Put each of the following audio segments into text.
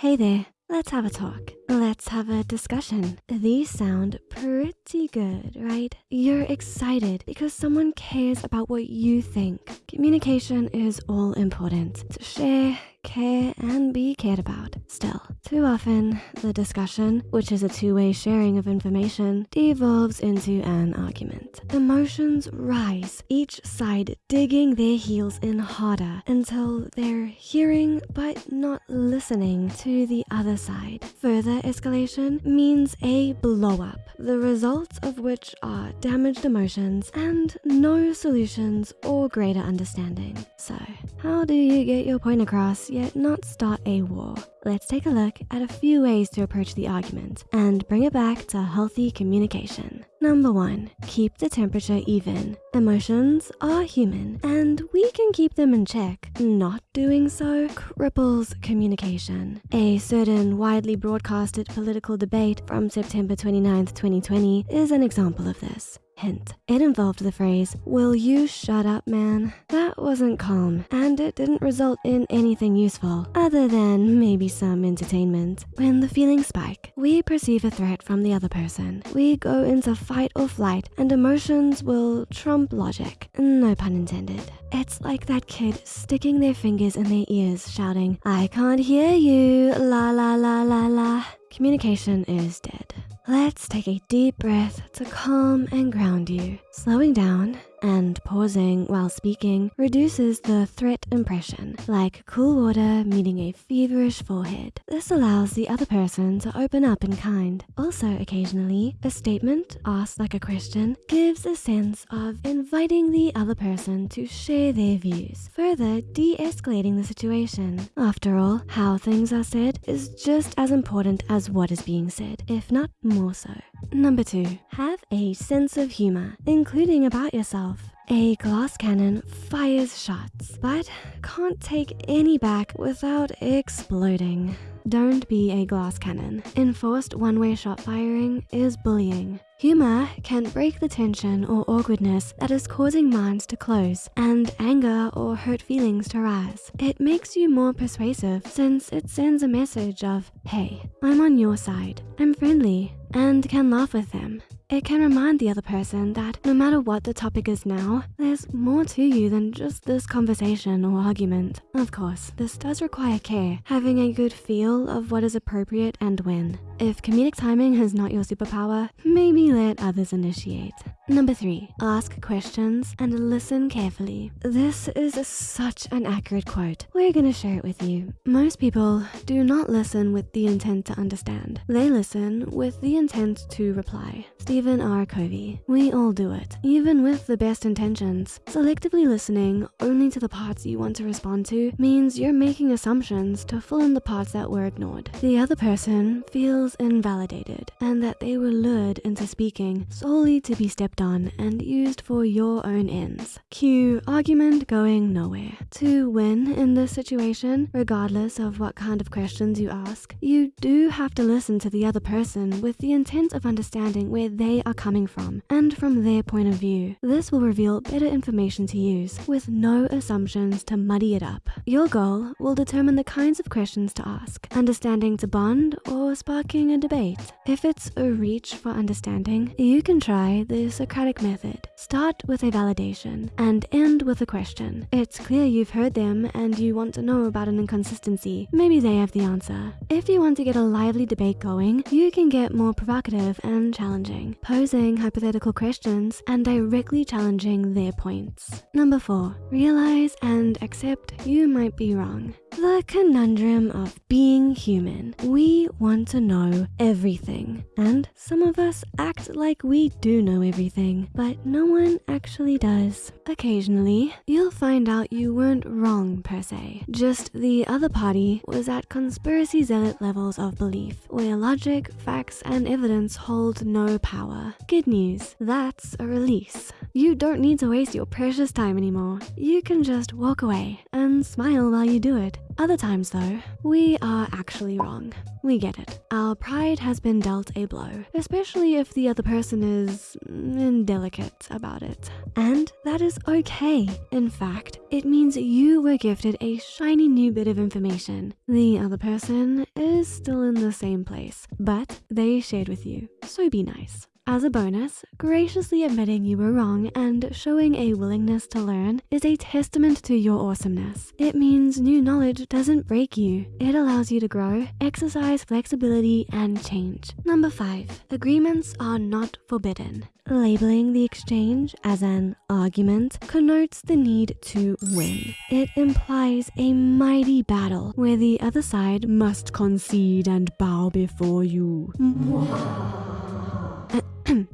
Hey there, let's have a talk. Let's have a discussion. These sound pretty good, right? You're excited because someone cares about what you think. Communication is all important. To share, care, and be cared about. Still, too often, the discussion, which is a two-way sharing of information, devolves into an argument. Emotions rise, each side digging their heels in harder until they're hearing but not listening to the other side. Further escalation means a blow-up, the results of which are damaged emotions and no solutions or greater understanding. So, how do you get your point across yet not start a war? Let's take a look at a few ways to approach the argument and bring it back to healthy communication. Number one, keep the temperature even. Emotions are human and we can keep them in check. Not doing so cripples communication. A certain widely broadcasted political debate from September 29th, 2020 is an example of this. Hint, it involved the phrase, will you shut up, man? That wasn't calm, and it didn't result in anything useful, other than maybe some entertainment. When the feelings spike, we perceive a threat from the other person. We go into fight or flight, and emotions will trump logic. No pun intended. It's like that kid sticking their fingers in their ears, shouting, I can't hear you, la la la la la. Communication is dead. Let's take a deep breath to calm and ground you. Slowing down and pausing while speaking reduces the threat impression, like cool water meeting a feverish forehead. This allows the other person to open up in kind. Also, occasionally, a statement asked like a question gives a sense of inviting the other person to share their views, further de-escalating the situation. After all, how things are said is just as important as what is being said, if not more so. Number two, have a sense of humor, including about yourself. A glass cannon fires shots, but can't take any back without exploding. Don't be a glass cannon. Enforced one-way shot firing is bullying. Humor can break the tension or awkwardness that is causing minds to close and anger or hurt feelings to rise. It makes you more persuasive since it sends a message of, hey, I'm on your side, I'm friendly, and can laugh with them. It can remind the other person that no matter what the topic is now, there's more to you than just this conversation or argument. Of course, this does require care, having a good feel of what is appropriate and when. If comedic timing is not your superpower, maybe let others initiate. Number three, ask questions and listen carefully. This is such an accurate quote. We're gonna share it with you. Most people do not listen with the intent to understand. They listen with the intent to reply. Stephen R. Covey. We all do it, even with the best intentions. Selectively listening only to the parts you want to respond to means you're making assumptions to fill in the parts that were ignored. The other person feels invalidated and that they were lured into speaking solely to be stepped on and used for your own ends. Cue argument going nowhere. To win in this situation, regardless of what kind of questions you ask, you do have to listen to the other person with the intent of understanding where they are coming from and from their point of view. This will reveal better information to use with no assumptions to muddy it up. Your goal will determine the kinds of questions to ask, understanding to bond or sparking a debate. If it's a reach for understanding, you can try the Socratic method. Start with a validation and end with a question. It's clear you've heard them and you want to know about an inconsistency. Maybe they have the answer. If you want to get a lively debate going, you can get more provocative and challenging, posing hypothetical questions and directly challenging their points. Number four, realize and accept you might be wrong. The conundrum of being human. We want to know everything. And some of us act like we do know everything, but no one actually does. Occasionally, you'll find out you weren't wrong per se. Just the other party was at conspiracy zealot levels of belief, where logic, facts, and evidence hold no power. Good news, that's a release. You don't need to waste your precious time anymore. You can just walk away and smile while you do it. Other times though, we are actually wrong. We get it. Our pride has been dealt a blow, especially if the other person is mm, indelicate about it. And that is okay. In fact, it means you were gifted a shiny new bit of information. The other person is still in the same place, but they shared with you, so be nice. As a bonus, graciously admitting you were wrong and showing a willingness to learn is a testament to your awesomeness. It means new knowledge doesn't break you. It allows you to grow, exercise flexibility, and change. Number five, agreements are not forbidden. Labeling the exchange as an argument connotes the need to win. It implies a mighty battle where the other side must concede and bow before you.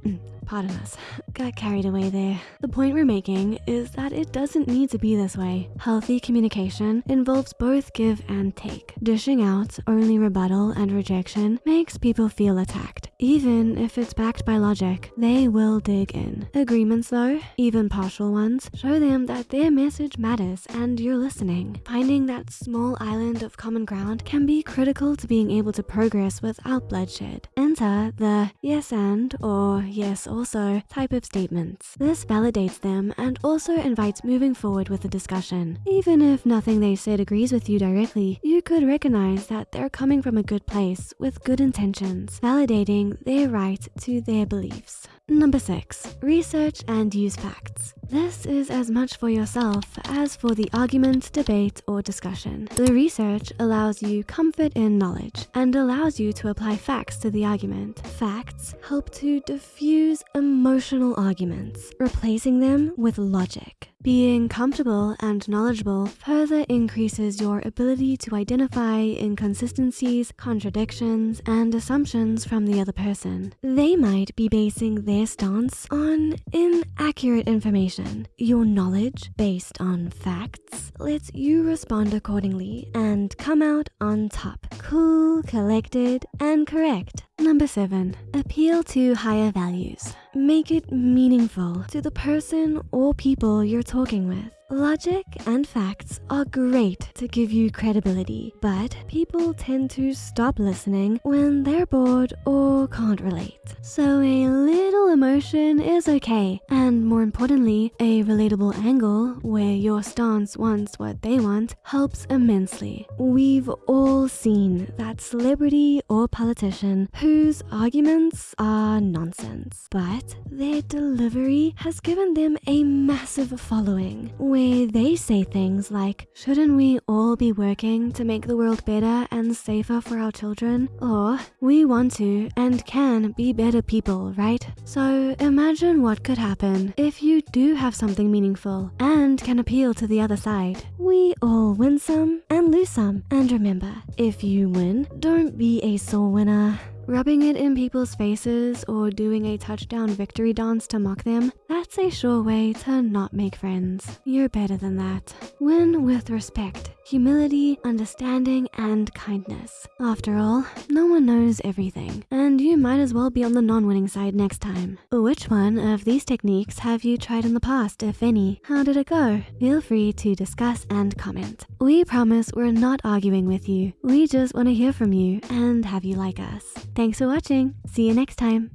Pardon us, got carried away there. The point we're making is that it doesn't need to be this way. Healthy communication involves both give and take. Dishing out only rebuttal and rejection makes people feel attacked. Even if it's backed by logic, they will dig in. Agreements though, even partial ones, show them that their message matters and you're listening. Finding that small island of common ground can be critical to being able to progress without bloodshed. Enter the yes and or yes also type of statements. This validates them and also invites moving forward with the discussion. Even if nothing they said agrees with you directly, you could recognize that they're coming from a good place with good intentions, validating their right to their beliefs. Number six, research and use facts. This is as much for yourself as for the argument, debate, or discussion. The research allows you comfort in knowledge and allows you to apply facts to the argument. Facts help to diffuse emotional arguments, replacing them with logic. Being comfortable and knowledgeable further increases your ability to identify inconsistencies, contradictions, and assumptions from the other person. They might be basing their stance on inaccurate information. Your knowledge, based on facts, lets you respond accordingly and come out on top. Cool, collected, and correct. Number seven, appeal to higher values. Make it meaningful to the person or people you're talking with. Logic and facts are great to give you credibility, but people tend to stop listening when they're bored or can't relate. So a little emotion is okay, and more importantly, a relatable angle where your stance wants what they want helps immensely. We've all seen that celebrity or politician whose arguments are nonsense, but their delivery has given them a massive following where they say things like, shouldn't we all be working to make the world better and safer for our children? Or, we want to and can be better people, right? So imagine what could happen if you do have something meaningful and can appeal to the other side. We all win some and lose some. And remember, if you win, don't be a sore winner. Rubbing it in people's faces or doing a touchdown victory dance to mock them, that's a sure way to not make friends. You're better than that. Win with respect, humility, understanding, and kindness. After all, no one knows everything, and you might as well be on the non-winning side next time. Which one of these techniques have you tried in the past, if any? How did it go? Feel free to discuss and comment. We promise we're not arguing with you. We just want to hear from you and have you like us. Thanks for watching. See you next time.